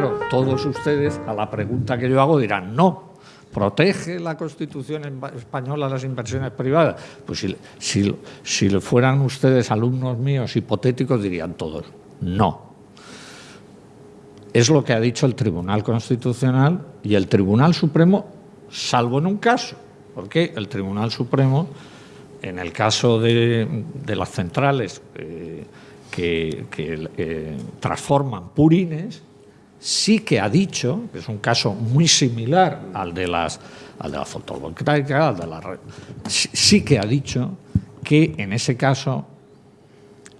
claro, todos ustedes a la pregunta que yo hago dirán no. ¿Protege la Constitución española las inversiones privadas? Pues si, si, si fueran ustedes alumnos míos hipotéticos dirían todos no. Es lo que ha dicho el Tribunal Constitucional y el Tribunal Supremo, salvo en un caso, porque el Tribunal Supremo, en el caso de, las centrales eh, que, eh, transforman purines, sí que ha dicho, que es un caso muy similar al de las al de la fotovoltaica, al de la sí que ha dicho que en ese caso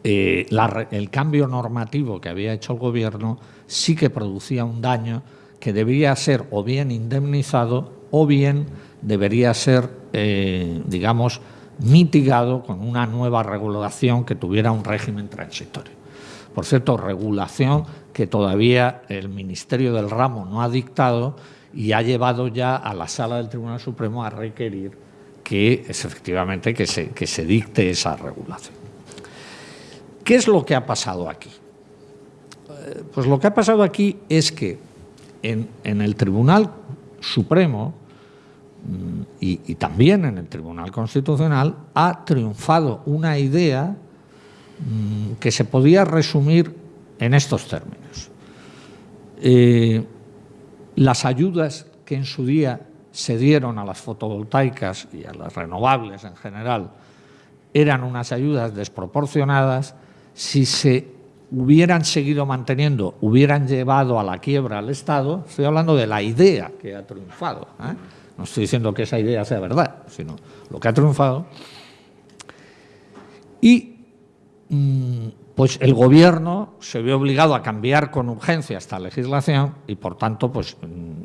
eh, el cambio normativo que había hecho el gobierno sí que producía un daño que debería ser o bien indemnizado o bien debería ser, eh, digamos, mitigado con una nueva regulación que tuviera un régimen transitorio. Por cierto, regulación que todavía el Ministerio del Ramo no ha dictado y ha llevado ya a la Sala del Tribunal Supremo a requerir que es efectivamente que se, que se dicte esa regulación. ¿Qué es lo que ha pasado aquí? Eh, pues lo que ha pasado aquí es que en, en el Tribunal Supremo mm, y, y, también en el Tribunal Constitucional ha triunfado una idea que se podía resumir en estos términos. Eh, las ayudas que en su día se dieron a las fotovoltaicas y a las renovables en general eran unas ayudas desproporcionadas, si se hubieran seguido manteniendo, hubieran llevado a la quiebra al Estado, estoy hablando de la idea que ha triunfado, ¿eh? no estoy diciendo que esa idea sea verdad, sino lo que ha triunfado, y pues el gobierno se ve obligado a cambiar con urgencia esta legislación y, por tanto, pues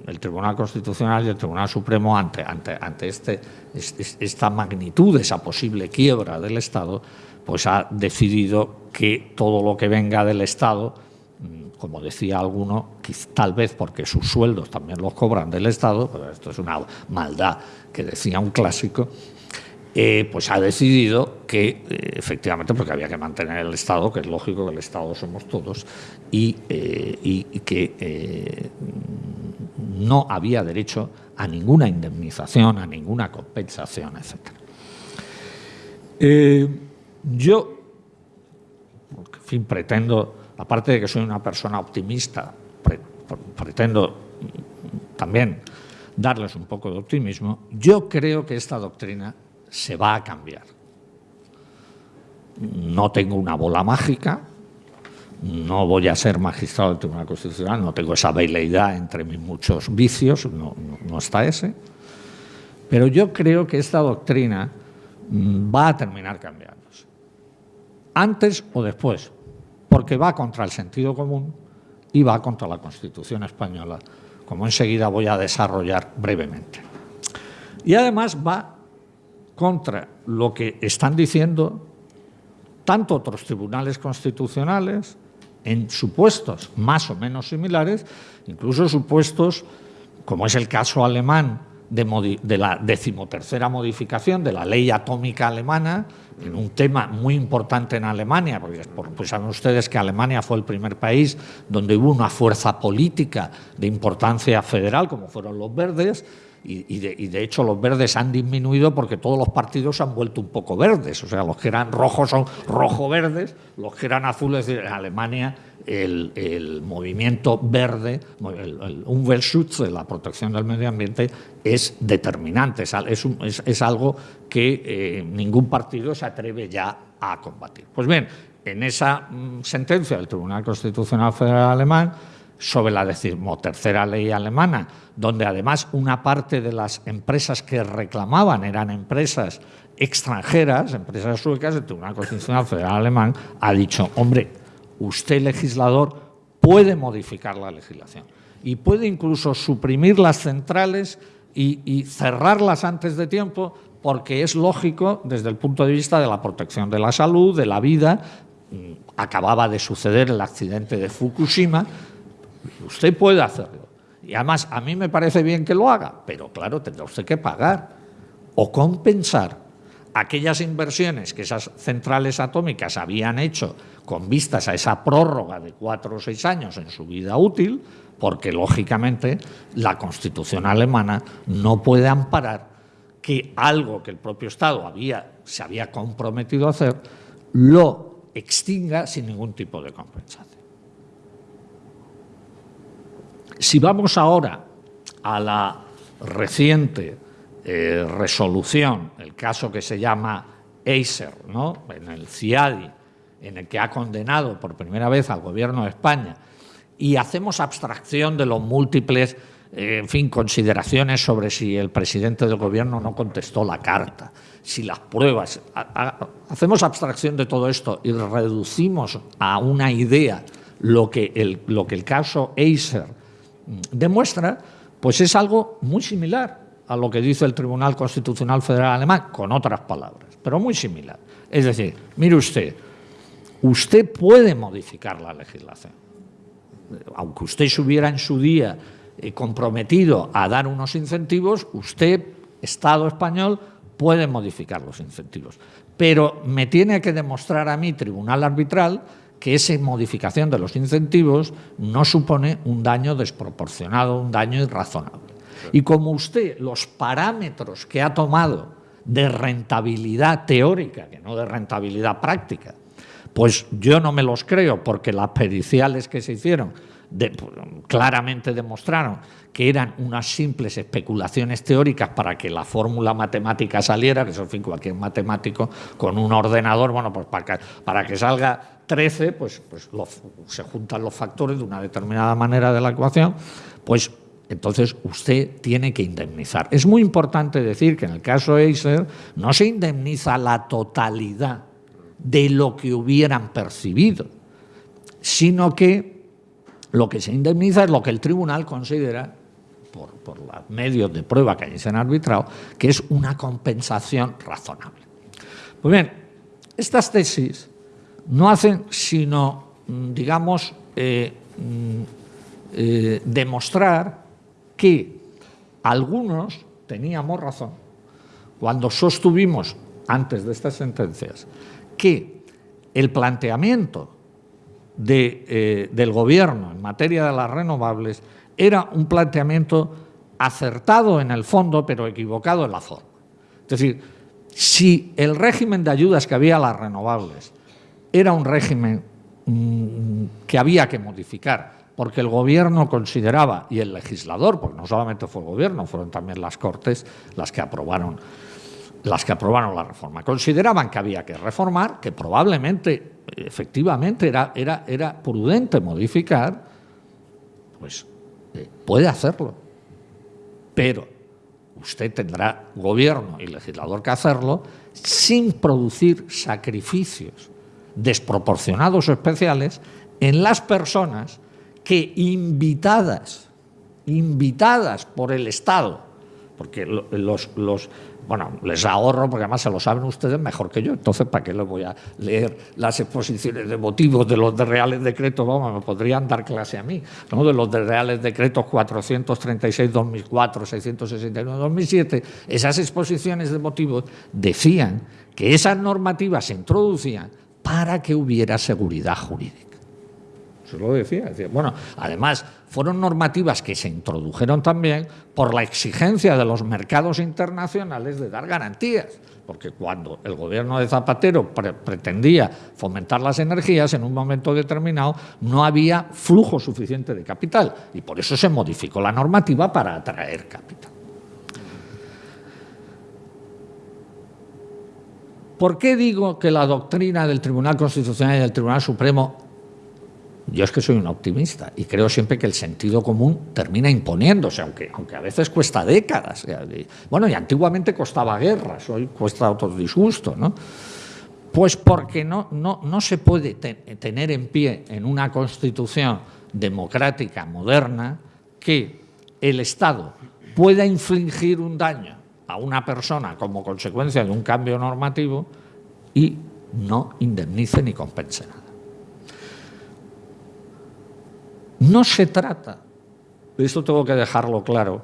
el Tribunal Constitucional y el Tribunal Supremo, ante, ante, ante este, esta magnitud, esa posible quiebra del Estado, pues ha decidido que todo lo que venga del Estado, mm, como decía alguno, tal vez porque sus sueldos también los cobran del Estado, pero esto es una maldad que decía un clásico, eh, pues ha decidido que, eh, efectivamente, porque había que mantener el Estado, que es lógico que el Estado somos todos, y, eh, que no había derecho a ninguna indemnización, a ninguna compensación, etc. Yo, en fin, pretendo, aparte de que soy una persona optimista, pre, pretendo también darles un poco de optimismo, yo creo que esta doctrina se va a cambiar. No tengo una bola mágica, no voy a ser magistrado del Tribunal Constitucional, no tengo esa veleidad entre mis muchos vicios, no, no, no está ese, pero yo creo que esta doctrina mm, va a terminar cambiándose, antes o después, porque va contra el sentido común y va contra la Constitución española, como enseguida voy a desarrollar brevemente. Y además va contra lo que están diciendo tanto otros tribunales constitucionales en supuestos más o menos similares, incluso supuestos, como es el caso alemán de, la decimotercera modificación de la ley atómica alemana, en un tema muy importante en Alemania, porque pues saben ustedes que Alemania fue el primer país donde hubo una fuerza política de importancia federal, como fueron los verdes, y, de, hecho los verdes han disminuido porque todos los partidos se han vuelto un poco verdes, o sea, los que eran rojos son rojo-verdes, los que eran azules, en Alemania el, movimiento verde, el, el Umweltschutz, la protección del medio ambiente, es determinante, es algo que eh, ningún partido se atreve ya a combatir. Pues bien, en esa mm, sentencia del Tribunal Constitucional Federal Alemán, sobre la decimotercera ley alemana, donde además una parte de las empresas que reclamaban eran empresas extranjeras, empresas suecas, el Tribunal Constitucional Federal Alemán ha dicho, hombre, usted legislador puede modificar la legislación y puede incluso suprimir las centrales y, cerrarlas antes de tiempo porque es lógico desde el punto de vista de la protección de la salud, de la vida. Mm, acababa de suceder el accidente de Fukushima, Usted puede hacerlo. Y además, a mí me parece bien que lo haga, pero claro, tendrá usted que pagar o compensar aquellas inversiones que esas centrales atómicas habían hecho con vistas a esa prórroga de cuatro o seis años en su vida útil, porque lógicamente la Constitución alemana no puede amparar que algo que el propio Estado había, se había comprometido a hacer, lo extinga sin ningún tipo de compensación. Si vamos ahora a la reciente eh, resolución, el caso que se llama Acer, ¿no? en el CIADI, en el que ha condenado por primera vez al Gobierno de España, y hacemos abstracción de los múltiples en fin, consideraciones sobre si el presidente del gobierno no contestó la carta, si las pruebas... hacemos abstracción de todo esto y reducimos a una idea lo que el, lo que el caso Acer demuestra, pues es algo muy similar a lo que dice el Tribunal Constitucional Federal Alemán, con otras palabras, pero muy similar. Es decir, mire usted, usted puede modificar la legislación. Aunque usted se hubiera en su día eh, comprometido a dar unos incentivos, usted, Estado español, puede modificar los incentivos. Pero me tiene que demostrar a mí, tribunal arbitral, que esa modificación de los incentivos no supone un daño desproporcionado, un daño irrazonable. Y como usted los parámetros que ha tomado de rentabilidad teórica, que no de rentabilidad práctica, pues yo no me los creo porque las periciales que se hicieron claramente demostraron que eran unas simples especulaciones teóricas para que la fórmula matemática saliera, que eso, en fin, cualquier matemático con un ordenador, bueno, pues para que, salga 13, pues, pues se juntan los factores de una determinada manera de la ecuación, pues entonces usted tiene que indemnizar. Es muy importante decir que en el caso Acer no se indemniza la totalidad de lo que hubieran percibido, sino que lo que se indemniza es lo que el tribunal considera, por, los medios de prueba que se han arbitrado, que es una compensación razonable. Pues bien, estas tesis no hacen sino, mm, digamos, eh, mm, eh, demostrar que algunos teníamos razón cuando sostuvimos, antes de estas sentencias, que el planteamiento eh, del gobierno en materia de las renovables era un planteamiento acertado en el fondo, pero equivocado en la forma. Es decir, si el régimen de ayudas que había a las renovables era un régimen mm, que había que modificar, porque el gobierno consideraba, y el legislador, porque no solamente fue el gobierno, fueron también las Cortes las que aprobaron las que aprobaron la reforma. Consideraban que había que reformar, que probablemente, efectivamente, era, era, era prudente modificar, pues eh, puede hacerlo. Pero usted tendrá gobierno y legislador que hacerlo sin producir sacrificios desproporcionados o especiales en las personas que invitadas, invitadas por el Estado, porque los, bueno, les ahorro porque además se lo saben ustedes mejor que yo, entonces ¿para qué les voy a leer las exposiciones de motivos de los de reales decretos? Vamos, me podrían dar clase a mí, ¿no? de los de reales decretos 436-2004, 669-2007, esas exposiciones de motivos decían que esas normativas se introducían para que hubiera seguridad jurídica. Eso lo decía. decía. Bueno, además, fueron normativas que se introdujeron también por la exigencia de los mercados internacionales de dar garantías. Porque cuando el gobierno de Zapatero pretendía fomentar las energías, en un momento determinado no había flujo suficiente de capital. Y por eso se modificó la normativa para atraer capital. ¿Por qué digo que la doctrina del Tribunal Constitucional y del Tribunal Supremo yo es que soy un optimista y creo siempre que el sentido común termina imponiéndose, aunque, aunque a veces cuesta décadas. Bueno, y antiguamente costaba guerras, hoy cuesta otro disgusto, ¿no? Pues porque no, no, no se puede tener en pie en una constitución democrática moderna que el Estado pueda infligir un daño a una persona como consecuencia de un cambio normativo y no indemnice ni compense nada. No se trata, esto tengo que dejarlo claro,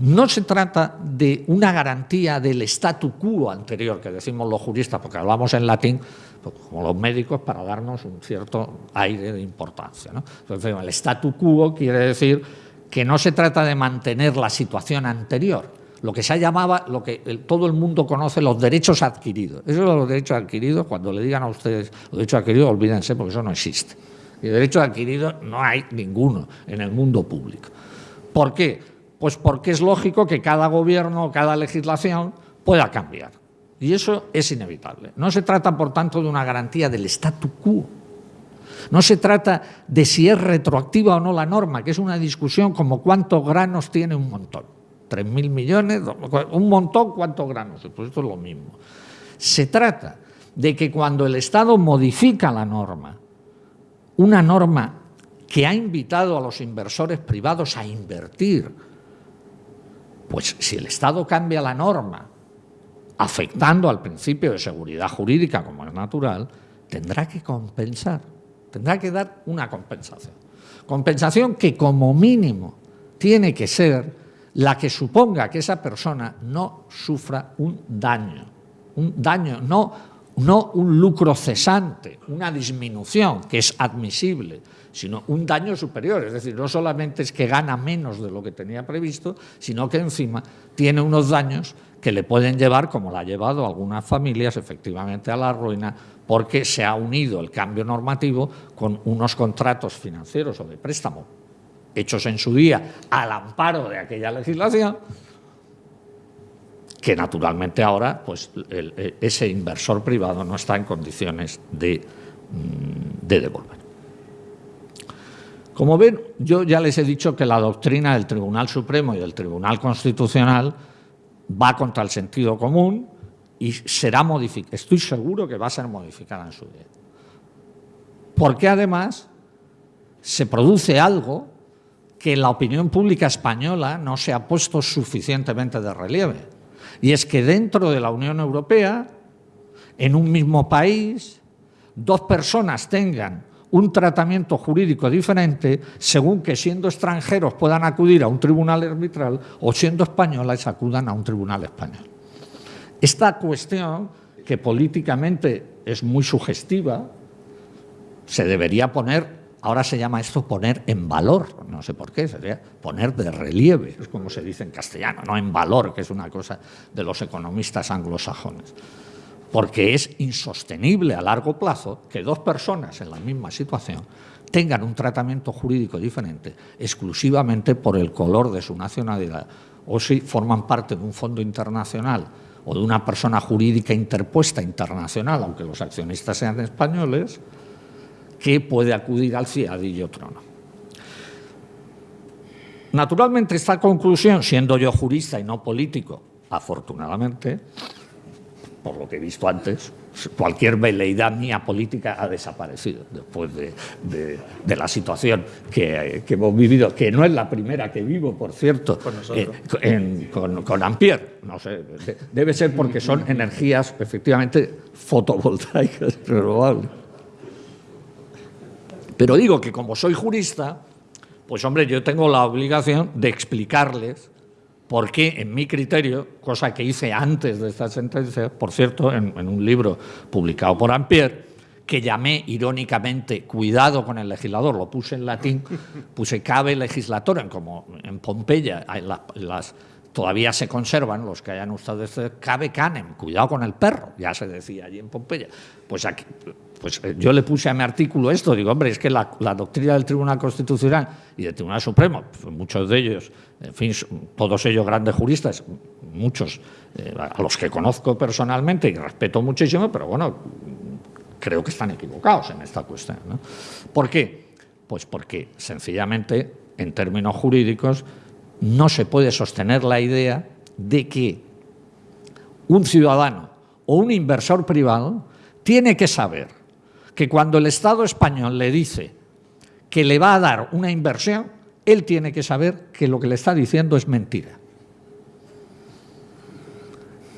no se trata de una garantía del statu quo anterior, que decimos los juristas, porque hablamos en latín, pues, como los médicos, para darnos un cierto aire de importancia. Entonces, el statu quo quiere decir que no se trata de mantener la situación anterior, lo que se llamaba, lo que todo el mundo conoce, los derechos adquiridos. Eso de los derechos adquiridos, cuando le digan a ustedes los derechos adquiridos, olvídense, porque eso no existe. Y derechos adquiridos no hay ninguno en el mundo público. ¿Por qué? Pues porque es lógico que cada gobierno, cada legislación pueda cambiar. Y eso es inevitable. No se trata, por tanto, de una garantía del statu quo. No se trata de si es retroactiva o no la norma, que es una discusión como cuántos granos tiene un montón. ¿Tres mil millones? ¿Un montón cuántos granos? Pues esto es lo mismo. Se trata de que cuando el Estado modifica la norma, una norma que ha invitado a los inversores privados a invertir, pues si el Estado cambia la norma, afectando al principio de seguridad jurídica, como es natural, tendrá que compensar, tendrá que dar una compensación. Compensación que como mínimo tiene que ser la que suponga que esa persona no sufra un daño, un daño, no, no un lucro cesante, una disminución que es admisible, sino un daño superior, es decir, no solamente es que gana menos de lo que tenía previsto, sino que encima tiene unos daños que le pueden llevar, como la ha llevado algunas familias, efectivamente a la ruina, porque se ha unido el cambio normativo con unos contratos financieros o de préstamo hechos en su día al amparo de aquella legislación, que naturalmente ahora pues, ese inversor privado no está en condiciones de, mm, de devolver. Como ven, yo ya les he dicho que la doctrina del Tribunal Supremo y del Tribunal Constitucional va contra el sentido común y será modificada. Estoy seguro que va a ser modificada en su día. Porque además se produce algo que la opinión pública española no se ha puesto suficientemente de relieve. Y es que dentro de la Unión Europea, en un mismo país, dos personas tengan un tratamiento jurídico diferente según que siendo extranjeros puedan acudir a un tribunal arbitral o siendo españolas acudan a un tribunal español. Esta cuestión, que políticamente es muy sugestiva, se debería poner, ahora se llama esto poner en valor, no sé por qué, sería poner de relieve, es como se dice en castellano, no en valor, que es una cosa de los economistas anglosajones. Porque es insostenible a largo plazo que dos personas en la misma situación tengan un tratamiento jurídico diferente exclusivamente por el color de su nacionalidad o si forman parte de un fondo internacional o de una persona jurídica interpuesta internacional, aunque los accionistas sean españoles, que puede acudir al CIAD y otro no. Naturalmente, esta conclusión, siendo yo jurista y no político, afortunadamente, por lo que he visto antes, cualquier veleidad mía política ha desaparecido después de, la situación que, hemos vivido, que no es la primera que vivo, por cierto, con, eh, con, Ampier. No sé, debe ser porque son energías efectivamente fotovoltaicas renovables. Pero digo que como soy jurista, pues hombre, yo tengo la obligación de explicarles porque en mi criterio, cosa que hice antes de esta sentencia, por cierto, en, un libro publicado por Ampère, que llamé irónicamente Cuidado con el legislador, lo puse en latín, puse cabe legislator, como en Pompeya todavía se conservan, los que hayan ustedes, cabe canem, cuidado con el perro, ya se decía allí en Pompeya. Pues aquí, pues eh, yo le puse a mi artículo esto, digo, hombre, es que la, doctrina del Tribunal Constitucional y del Tribunal Supremo, pues muchos de ellos, en fin, todos ellos grandes juristas, muchos eh, a los que conozco personalmente y respeto muchísimo, pero bueno, creo que están equivocados en esta cuestión. ¿Por qué? Pues porque sencillamente, en términos jurídicos, no se puede sostener la idea de que un ciudadano o un inversor privado tiene que saber que cuando el Estado español le dice que le va a dar una inversión, él tiene que saber que lo que le está diciendo es mentira.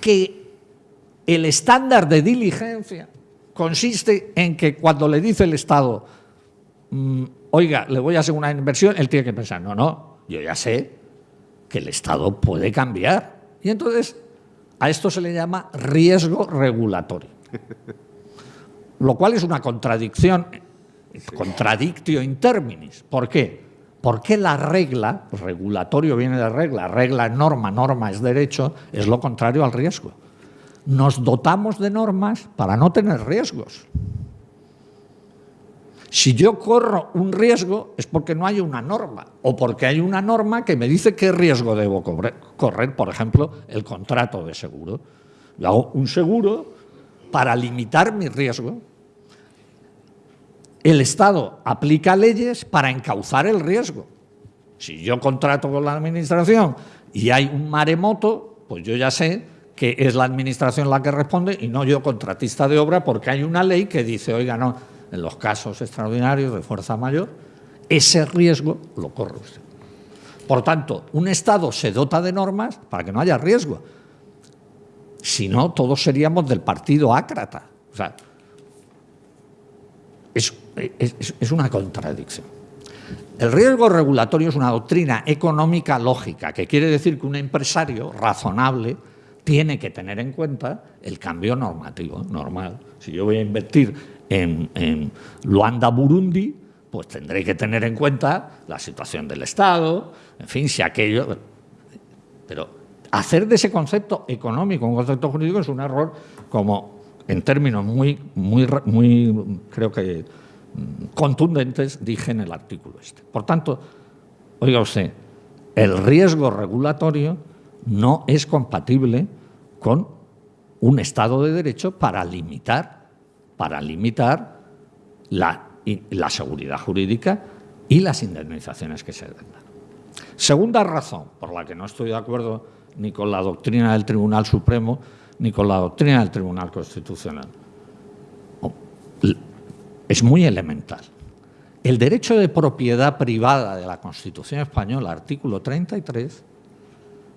Que el estándar de diligencia consiste en que cuando le dice el Estado, mm, oiga, le voy a hacer una inversión, él tiene que pensar, no, no, yo ya sé que el Estado puede cambiar. Y entonces a esto se le llama riesgo regulatorio. Lo cual es una contradicción, contradictio in terminis. ¿Por qué? Porque la regla, regulatorio viene de regla, regla es norma, norma es derecho, es lo contrario al riesgo. Nos dotamos de normas para no tener riesgos. Si yo corro un riesgo es porque no hay una norma o porque hay una norma que me dice qué riesgo debo correr, por ejemplo, el contrato de seguro. Yo hago un seguro para limitar mi riesgo. El Estado aplica leyes para encauzar el riesgo. Si yo contrato con la Administración y hay un maremoto, pues yo ya sé que es la Administración la que responde y no yo contratista de obra porque hay una ley que dice, oiga, no, en los casos extraordinarios de fuerza mayor, ese riesgo lo corre usted. Por tanto, un Estado se dota de normas para que no haya riesgo. Si no, todos seríamos del partido ácrata. O sea, es, es una contradicción. El riesgo regulatorio es una doctrina económica lógica, que quiere decir que un empresario razonable tiene que tener en cuenta el cambio normativo normal. Si yo voy a invertir en, Luanda, Burundi, pues tendré que tener en cuenta la situación del Estado, en fin, si aquello... Pero hacer de ese concepto económico un concepto jurídico es un error como en términos muy, muy, muy creo que contundentes dije en el artículo este. Por tanto, oiga usted, el riesgo regulatorio no es compatible con un Estado de Derecho para limitar para limitar la, la seguridad jurídica y las indemnizaciones que se den. Segunda razón por la que no estoy de acuerdo ni con la doctrina del Tribunal Supremo ni con la doctrina del Tribunal Constitucional. Es muy elemental. El derecho de propiedad privada de la Constitución española, artículo 33,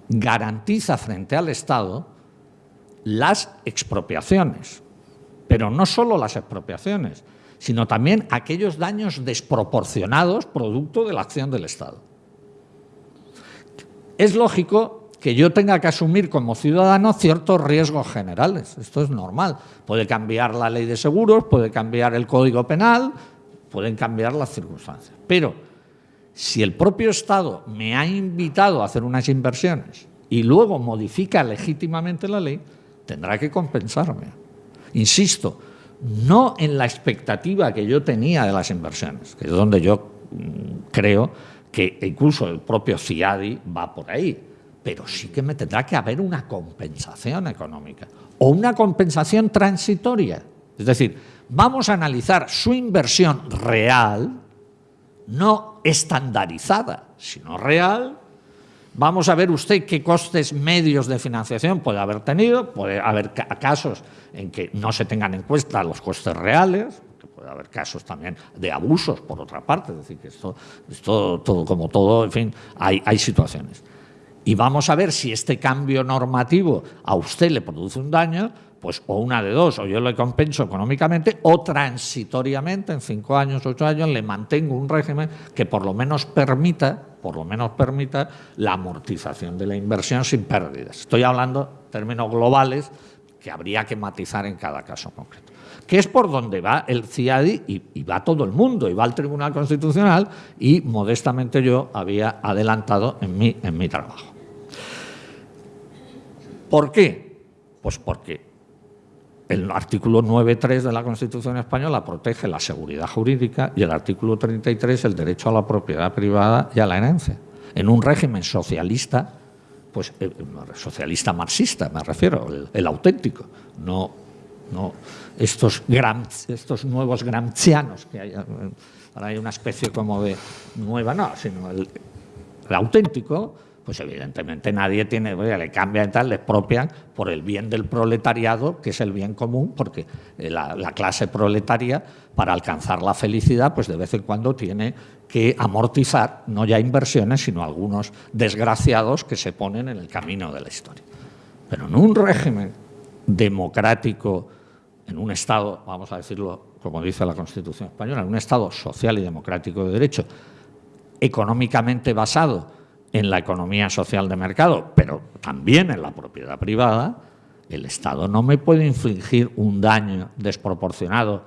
garantiza frente al Estado las expropiaciones, pero no solo las expropiaciones, sino también aquellos daños desproporcionados producto de la acción del Estado. Es lógico que yo tenga que asumir como ciudadano ciertos riesgos generales. Esto es normal. Puede cambiar la ley de seguros, puede cambiar el Código Penal, pueden cambiar las circunstancias. Pero si el propio Estado me ha invitado a hacer unas inversiones y luego modifica legítimamente la ley, tendrá que compensarme. Insisto, no en la expectativa que yo tenía de las inversiones, que es donde yo mm, creo que incluso el propio CIADI va por ahí, pero sí que me tendrá que haber una compensación económica o una compensación transitoria. Es decir, vamos a analizar su inversión real, no estandarizada, sino real, Vamos a ver usted qué costes medios de financiación puede haber tenido, puede haber casos en que no se tengan en cuenta los costes reales, puede haber casos también de abusos por otra parte, es decir, que esto, todo, como todo, en fin, hay, hay situaciones. Y vamos a ver si este cambio normativo a usted le produce un daño, pues o una de dos, o yo le compenso económicamente, o transitoriamente, en cinco años, ocho años, le mantengo un régimen que por lo menos permita, por lo menos permita la amortización de la inversión sin pérdidas. Estoy hablando términos globales que habría que matizar en cada caso concreto. Que es por donde va el CIADI y, y va todo el mundo, y va al Tribunal Constitucional, y modestamente yo había adelantado en mi, en mi trabajo. ¿Por qué? Pues porque el artículo 9.3 de la Constitución española protege la seguridad jurídica y el artículo 33 el derecho a la propiedad privada y a la herencia. En un régimen socialista, pues eh, socialista marxista me refiero, el, auténtico, no, no estos, estos nuevos gramscianos que hay, ahora hay una especie como de nueva, no, sino el auténtico, pues evidentemente nadie tiene, le cambian y tal, le expropian por el bien del proletariado, que es el bien común, porque eh, la, clase proletaria, para alcanzar la felicidad, pues de vez en cuando tiene que amortizar, no ya inversiones, sino algunos desgraciados que se ponen en el camino de la historia. Pero en un régimen democrático, en un Estado, vamos a decirlo como dice la Constitución española, en un Estado social y democrático de derecho, económicamente basado en la economía social de mercado, pero también en la propiedad privada, el Estado no me puede infligir un daño desproporcionado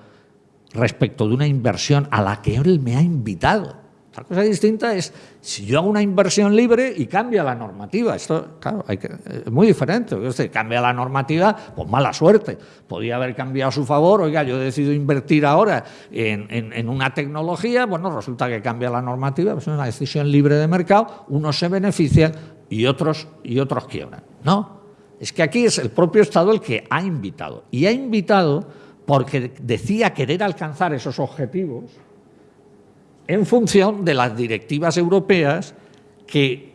respecto de una inversión a la que él me ha invitado. Otra cosa distinta es si yo hago una inversión libre y cambia la normativa. Esto, claro, hay que, es muy diferente. Cambia la normativa, pues mala suerte. Podía haber cambiado a su favor. Oiga, yo decido invertir ahora en, en, una tecnología. Bueno, resulta que cambia la normativa. Pues es una decisión libre de mercado. Unos se benefician y otros, y otros quiebran. No, es que aquí es el propio Estado el que ha invitado. Y ha invitado porque decía querer alcanzar esos objetivos en función de las directivas europeas que,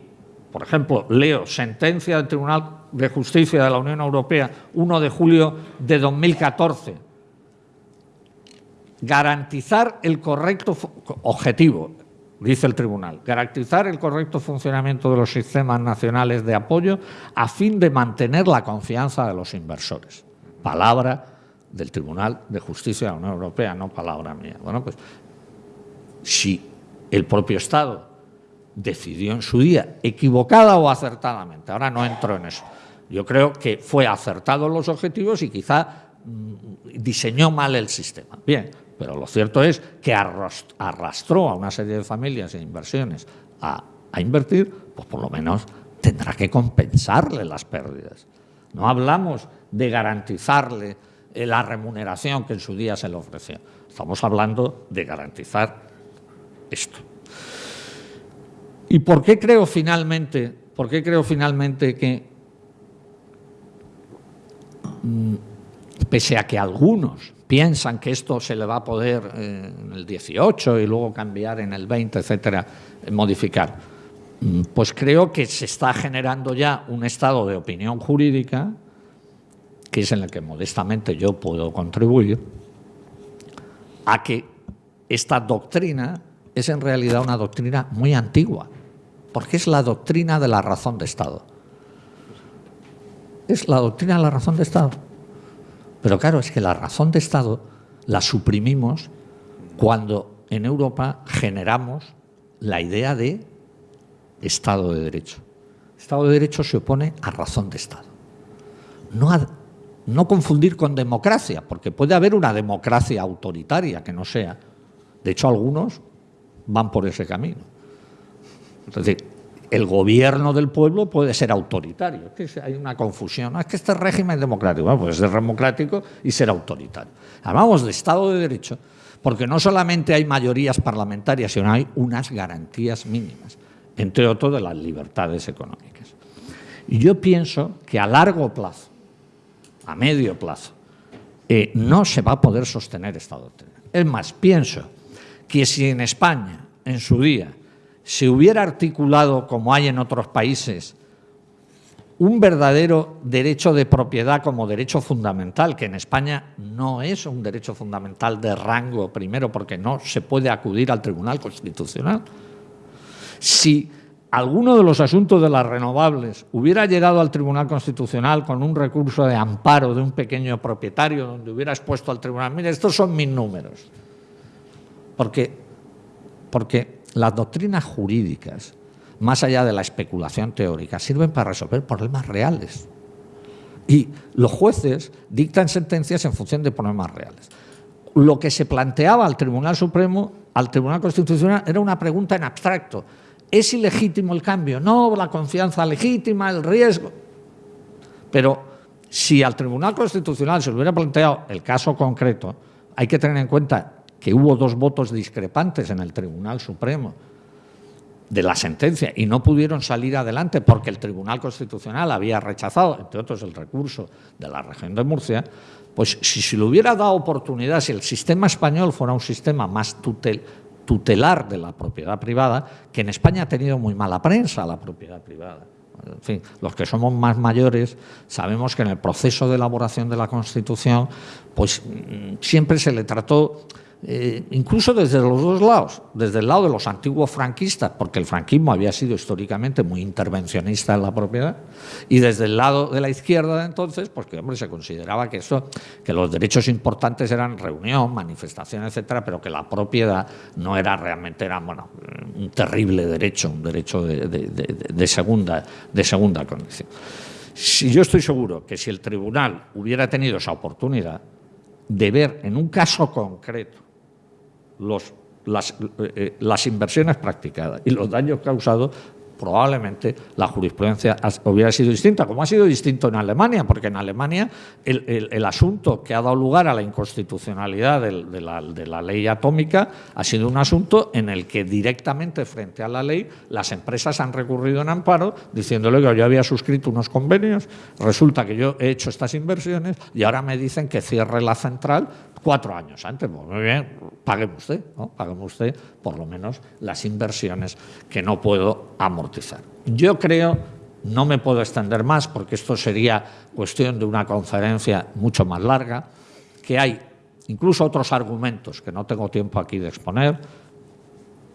por ejemplo, leo sentencia del Tribunal de Justicia de la Unión Europea 1 de julio de 2014, garantizar el correcto objetivo, dice el tribunal, garantizar el correcto funcionamiento de los sistemas nacionales de apoyo a fin de mantener la confianza de los inversores. Palabra del Tribunal de Justicia de la Unión Europea, no palabra mía. Bueno, pues si el propio Estado decidió en su día, equivocada o acertadamente, ahora no entro en eso, yo creo que fue acertado los objetivos y quizá mm, diseñó mal el sistema. Bien, pero lo cierto es que arrastró a una serie de familias e inversiones a, a invertir, pues por lo menos tendrá que compensarle las pérdidas. No hablamos de garantizarle eh, la remuneración que en su día se le ofreció. Estamos hablando de garantizar esto. ¿Y por qué creo finalmente, por qué creo finalmente que, mm, pese a que algunos piensan que esto se le va a poder eh, en el 18 y luego cambiar en el 20, etcétera, modificar, mm, pues creo que se está generando ya un estado de opinión jurídica que es en el que modestamente yo puedo contribuir, a que esta doctrina es en realidad una doctrina muy antigua, porque es la doctrina de la razón de Estado. Es la doctrina de la razón de Estado. Pero claro, es que la razón de Estado la suprimimos cuando en Europa generamos la idea de Estado de Derecho. Estado de Derecho se opone a razón de Estado. No a no confundir con democracia, porque puede haber una democracia autoritaria que no sea. De hecho, algunos van por ese camino. Es decir, el gobierno del pueblo puede ser autoritario. hay una confusión. es que este régimen es democrático. Bueno, puede ser democrático y ser autoritario. Hablamos de Estado de Derecho porque no solamente hay mayorías parlamentarias, sino hay unas garantías mínimas, entre otros de las libertades económicas. Y yo pienso que a largo plazo, a medio plazo, eh, no se va a poder sostener esta doctrina. Es más, pienso que si en España, en su día, se hubiera articulado, como hay en otros países, un verdadero derecho de propiedad como derecho fundamental, que en España no es un derecho fundamental de rango primero, porque no se puede acudir al Tribunal Constitucional. Si alguno de los asuntos de las renovables hubiera llegado al Tribunal Constitucional con un recurso de amparo de un pequeño propietario donde hubiera expuesto al tribunal, mire, estos son mis números. Porque, porque las doctrinas jurídicas, más allá de la especulación teórica, sirven para resolver problemas reales. Y los jueces dictan sentencias en función de problemas reales. Lo que se planteaba al Tribunal Supremo, al Tribunal Constitucional, era una pregunta en abstracto ¿Es ilegítimo el cambio? No, la confianza legítima, el riesgo. Pero si al Tribunal Constitucional se le hubiera planteado el caso concreto, hay que tener en cuenta que hubo dos votos discrepantes en el Tribunal Supremo de la sentencia y no pudieron salir adelante porque el Tribunal Constitucional había rechazado, entre otros, el recurso de la región de Murcia, pues si se le hubiera dado oportunidad, si el sistema español fuera un sistema más tutel, tutelar de la propiedad privada, que en España ha tenido muy mala prensa la propiedad privada. En fin, los que somos más mayores sabemos que en el proceso de elaboración de la Constitución, pues mm, siempre se le trató eh, incluso desde los dos lados, desde el lado de los antiguos franquistas, porque el franquismo había sido históricamente muy intervencionista en la propiedad, y desde el lado de la izquierda de entonces, porque hombre, se consideraba que eso, que los derechos importantes eran reunión, manifestación, etcétera, pero que la propiedad no era realmente era bueno, un terrible derecho, un derecho de, segunda, de segunda condición. Si yo estoy seguro que si el tribunal hubiera tenido esa oportunidad de ver en un caso concreto las, eh, las inversiones practicadas y los daños causados, probablemente la jurisprudencia hubiera sido distinta, como ha sido distinto en Alemania, porque en Alemania el, asunto que ha dado lugar a la inconstitucionalidad de, la, ley atómica ha sido un asunto en el que directamente frente a la ley las empresas han recurrido en amparo diciéndole que yo había suscrito unos convenios, resulta que yo he hecho estas inversiones y ahora me dicen que cierre la central cuatro años antes. Pues muy bien, pague usted, ¿no? pague usted por lo menos las inversiones que no puedo amortizar. Yo creo, no me puedo extender más porque esto sería cuestión de una conferencia mucho más larga, que hay incluso otros argumentos que no tengo tiempo aquí de exponer,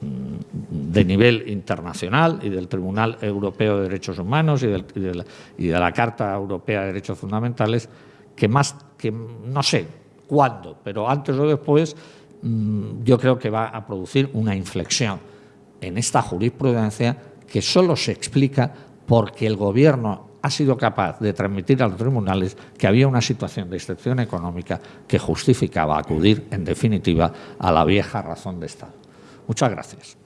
mm, de nivel internacional y del Tribunal Europeo de Derechos Humanos y, de, la, y de la Carta Europea de Derechos Fundamentales, que más, que no sé, cuándo, pero antes o después mm, yo creo que va a producir una inflexión en esta jurisprudencia que solo se explica porque el Gobierno ha sido capaz de transmitir a los tribunales que había una situación de excepción económica que justificaba acudir, en definitiva, a la vieja razón de Estado. Muchas gracias.